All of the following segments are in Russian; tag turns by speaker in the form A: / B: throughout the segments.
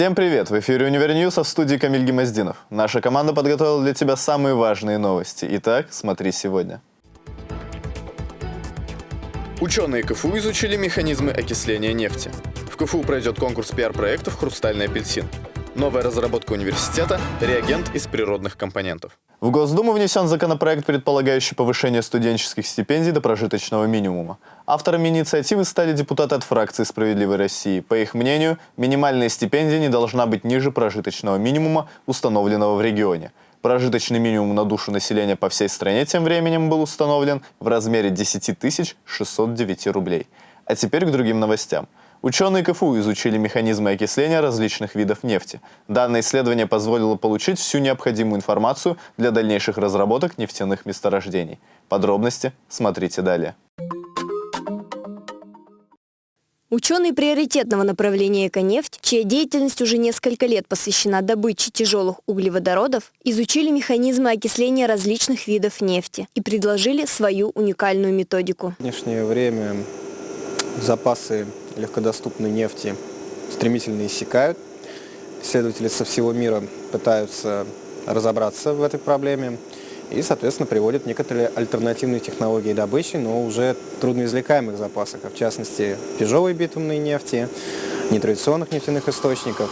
A: Всем привет! В эфире Univer News, а в студии Камиль Гемоздинов. Наша команда подготовила для тебя самые важные новости. Итак, смотри сегодня. Ученые КФУ изучили механизмы окисления нефти. В КФУ пройдет конкурс пиар-проектов «Хрустальный апельсин». Новая разработка университета – реагент из природных компонентов. В Госдуму внесен законопроект, предполагающий повышение студенческих стипендий до прожиточного минимума. Авторами инициативы стали депутаты от фракции «Справедливой России». По их мнению, минимальная стипендия не должна быть ниже прожиточного минимума, установленного в регионе. Прожиточный минимум на душу населения по всей стране тем временем был установлен в размере 10 609 рублей. А теперь к другим новостям – Ученые КФУ изучили механизмы окисления различных видов нефти. Данное исследование позволило получить всю необходимую информацию для дальнейших разработок нефтяных месторождений. Подробности смотрите далее.
B: Ученые приоритетного направления «Эконефть», чья деятельность уже несколько лет посвящена добыче тяжелых углеводородов, изучили механизмы окисления различных видов нефти и предложили свою уникальную методику.
C: В нынешнее время запасы легкодоступной нефти стремительно иссякают. Исследователи со всего мира пытаются разобраться в этой проблеме и, соответственно, приводят некоторые альтернативные технологии добычи, но уже трудноизвлекаемых запасах, а в частности тяжелой битумной нефти, нетрадиционных нефтяных источников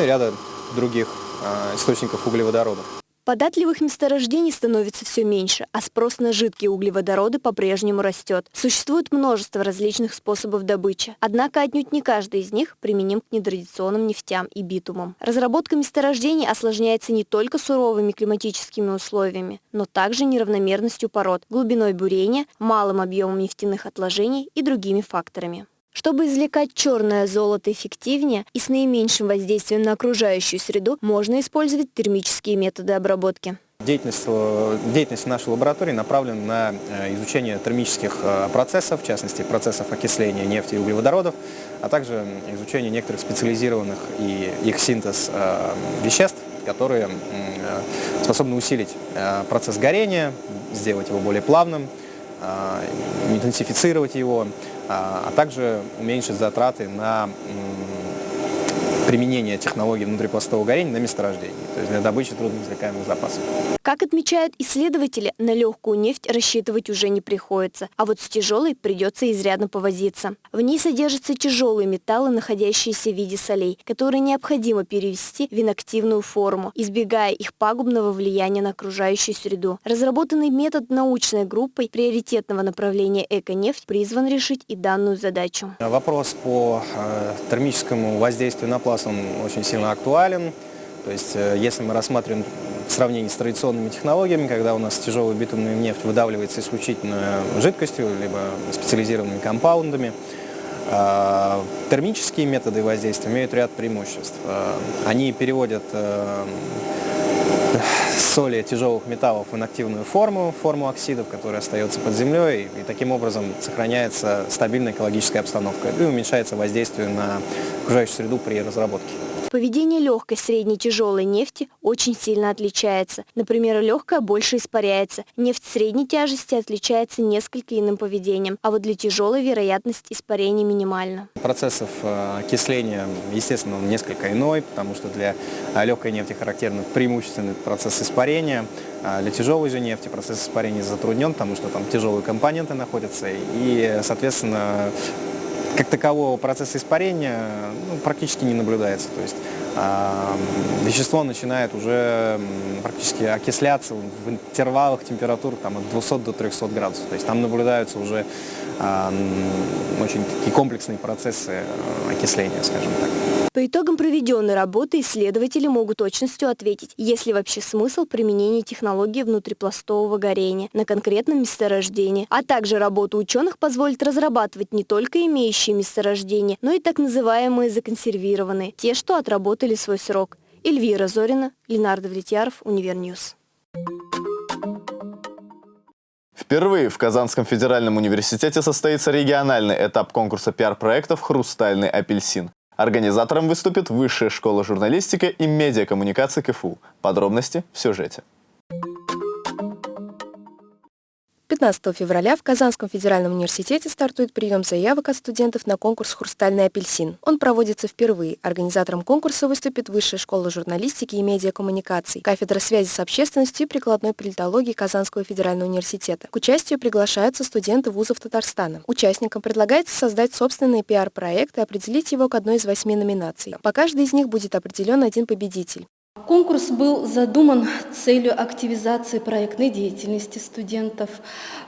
C: и ряда других э, источников углеводородов.
B: Податливых месторождений становится все меньше, а спрос на жидкие углеводороды по-прежнему растет. Существует множество различных способов добычи, однако отнюдь не каждый из них применим к нетрадиционным нефтям и битумам. Разработка месторождений осложняется не только суровыми климатическими условиями, но также неравномерностью пород, глубиной бурения, малым объемом нефтяных отложений и другими факторами. Чтобы извлекать черное золото эффективнее и с наименьшим воздействием на окружающую среду, можно использовать термические методы обработки.
C: Деятельность, э, деятельность нашей лаборатории направлена на э, изучение термических э, процессов, в частности процессов окисления нефти и углеводородов, а также изучение некоторых специализированных и их синтез веществ, которые способны усилить процесс горения, сделать его более плавным, интенсифицировать его, а, а также уменьшить затраты на применение технологий внутрипластового горения на месторождении, то есть для добычи трудноизвлекаемых запасов.
B: Как отмечают исследователи, на легкую нефть рассчитывать уже не приходится, а вот с тяжелой придется изрядно повозиться. В ней содержатся тяжелые металлы, находящиеся в виде солей, которые необходимо перевести в инактивную форму, избегая их пагубного влияния на окружающую среду. Разработанный метод научной группой приоритетного направления «Эконефть» призван решить и данную задачу.
C: Вопрос по э, термическому воздействию на пласт он очень сильно актуален. То есть, э, если мы рассматриваем в сравнении с традиционными технологиями, когда у нас тяжелая битумная нефть выдавливается исключительно жидкостью, либо специализированными компаундами, э, термические методы воздействия имеют ряд преимуществ. Э, они переводят соли тяжелых металлов в инактивную форму, форму оксидов, которая остается под землей, и таким образом сохраняется стабильная экологическая обстановка и уменьшается воздействие на окружающую среду при разработке.
B: Поведение легкой, средней, тяжелой нефти очень сильно отличается. Например, легкая больше испаряется. Нефть средней тяжести отличается несколько иным поведением, а вот для тяжелой вероятность испарения минимальна.
C: Процессов э, окисления, естественно, несколько иной, потому что для э, легкой нефти характерны преимущественный процесс испарения. А для тяжелой же нефти процесс испарения затруднен, потому что там тяжелые компоненты находятся, и, соответственно, как такового процесса испарения ну, практически не наблюдается. То есть вещество начинает уже практически окисляться в интервалах температур там, от 200 до 300 градусов. То есть там наблюдаются уже э, очень такие комплексные процессы э, окисления, скажем так.
B: По итогам проведенной работы исследователи могут точностью ответить, есть ли вообще смысл применения технологии внутрипластового горения на конкретном месторождении, а также работа ученых позволит разрабатывать не только имеющие месторождения, но и так называемые законсервированные, те, что отработали свой срок. Эльвира Зорина, Ленардо Влетьяров, Univer News.
A: Впервые в Казанском федеральном университете состоится региональный этап конкурса пиар-проектов «Хрустальный апельсин». Организатором выступит Высшая школа журналистики и медиакоммуникации КФУ. Подробности в сюжете.
D: 19 февраля в Казанском федеральном университете стартует прием заявок от студентов на конкурс «Хрустальный апельсин». Он проводится впервые. Организатором конкурса выступит Высшая школа журналистики и медиакоммуникаций, кафедра связи с общественностью и прикладной политологии Казанского федерального университета. К участию приглашаются студенты вузов Татарстана. Участникам предлагается создать собственный пиар-проект и определить его к одной из восьми номинаций. По каждой из них будет определен один победитель.
E: Конкурс был задуман с целью активизации проектной деятельности студентов,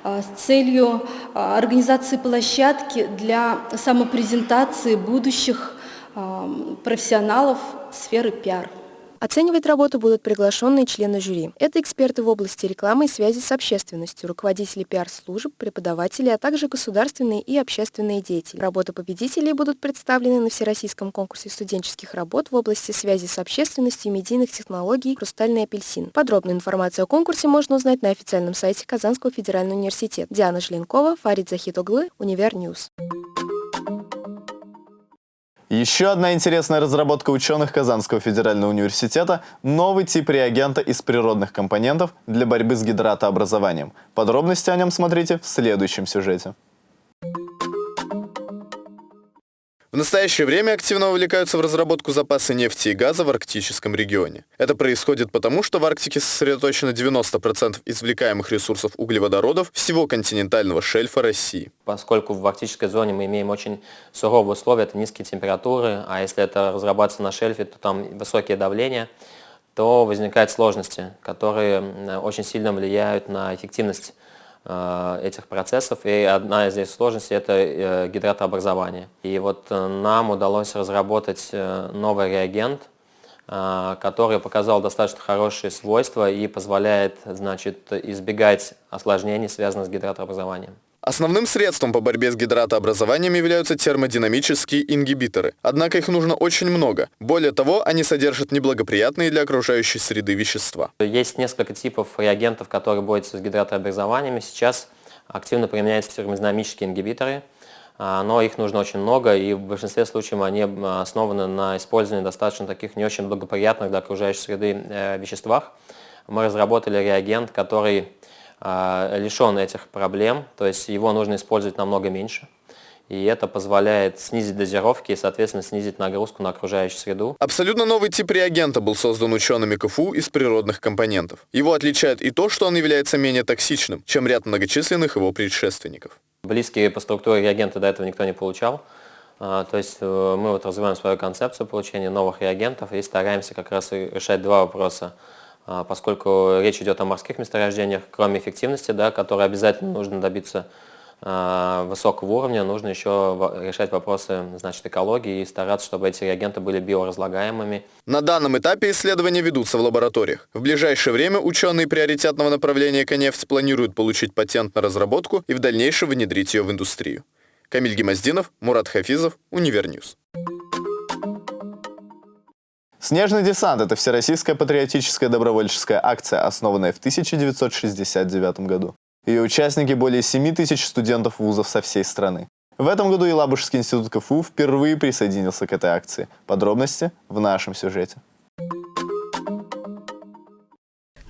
E: а, с целью а, организации площадки для самопрезентации будущих профессионалов сферы пиар.
D: Оценивать работу будут приглашенные члены жюри. Это эксперты в области рекламы и связи с общественностью, руководители пиар-служб, преподаватели, а также государственные и общественные деятели. Работы победителей будут представлены на Всероссийском конкурсе студенческих работ в области связи с общественностью и медийных технологий «Хрустальный апельсин». Подробную информацию о конкурсе можно узнать на официальном сайте Казанского федерального университета. Диана Желенкова, Фарид Захитоглы, Univer News.
A: Еще одна интересная разработка ученых Казанского федерального университета – новый тип реагента из природных компонентов для борьбы с гидратообразованием. Подробности о нем смотрите в следующем сюжете. В настоящее время активно вовлекаются в разработку запасы нефти и газа в арктическом регионе. Это происходит потому, что в Арктике сосредоточено 90% извлекаемых ресурсов углеводородов всего континентального шельфа России.
F: Поскольку в арктической зоне мы имеем очень суровые условия, это низкие температуры, а если это разрабатывается на шельфе, то там высокие давления, то возникают сложности, которые очень сильно влияют на эффективность этих процессов. И одна из здесь сложностей – это э, гидратообразование. И вот э, нам удалось разработать новый реагент, который показал достаточно хорошие свойства и позволяет значит, избегать осложнений, связанных с гидратообразованием.
A: Основным средством по борьбе с гидратообразованием являются термодинамические ингибиторы. Однако их нужно очень много. Более того, они содержат неблагоприятные для окружающей среды вещества.
F: Есть несколько типов реагентов, которые борются с гидратообразованиями. Сейчас активно применяются термодинамические ингибиторы, а, но их нужно очень много, и в большинстве случаев они а, основаны на использовании достаточно таких не очень благоприятных для окружающей среды э, веществах. Мы разработали реагент, который лишен этих проблем, то есть его нужно использовать намного меньше. И это позволяет снизить дозировки и, соответственно, снизить нагрузку на окружающую среду.
A: Абсолютно новый тип реагента был создан учеными КФУ из природных компонентов. Его отличает и то, что он является менее токсичным, чем ряд многочисленных его предшественников.
F: Близкие по структуре реагенты до этого никто не получал. А, то есть э, мы вот развиваем свою концепцию получения новых реагентов и стараемся как раз решать два вопроса – а, поскольку речь идет о морских месторождениях, кроме эффективности, да, которой обязательно нужно добиться а, высокого уровня, нужно еще решать вопросы значит, экологии и стараться, чтобы эти реагенты были биоразлагаемыми.
A: На данном этапе исследования ведутся в лабораториях. В ближайшее время ученые приоритетного направления «Эконефть» планируют получить патент на разработку и в дальнейшем внедрить ее в индустрию. Камиль Гемоздинов, Мурат Хафизов, Univer News. «Снежный десант» — это всероссийская патриотическая добровольческая акция, основанная в 1969 году. Ее участники — более 7 тысяч студентов вузов со всей страны. В этом году Елабужский институт КФУ впервые присоединился к этой акции. Подробности в нашем сюжете.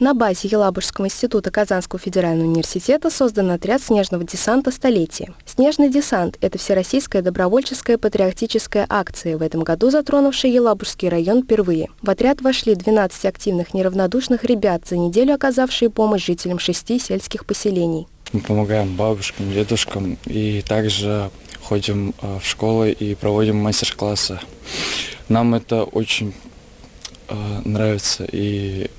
D: На базе Елабужского института Казанского федерального университета создан отряд снежного десанта «Столетие». Снежный десант – это всероссийская добровольческая патриотическая акция, в этом году затронувшая Елабужский район впервые. В отряд вошли 12 активных неравнодушных ребят, за неделю оказавшие помощь жителям шести сельских поселений.
G: Мы помогаем бабушкам, дедушкам и также ходим э, в школы и проводим мастер-классы. Нам это очень э, нравится и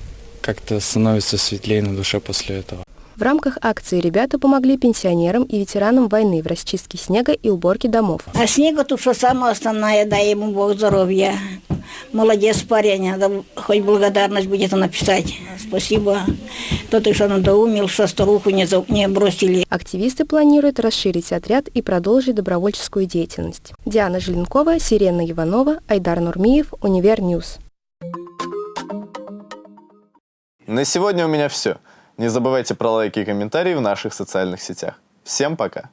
G: как-то становится светлее на душе после этого.
D: В рамках акции ребята помогли пенсионерам и ветеранам войны в расчистке снега и уборке домов.
H: А снега тут что самое основное, дай ему Бог здоровья. Молодец парень, надо хоть благодарность будет написать. Спасибо. Тот, что надоумил, что старуху не, не бросили.
D: Активисты планируют расширить отряд и продолжить добровольческую деятельность. Диана Желенкова, Сирена Иванова, Айдар Нурмиев, Univer News.
A: На сегодня у меня все. Не забывайте про лайки и комментарии в наших социальных сетях. Всем пока!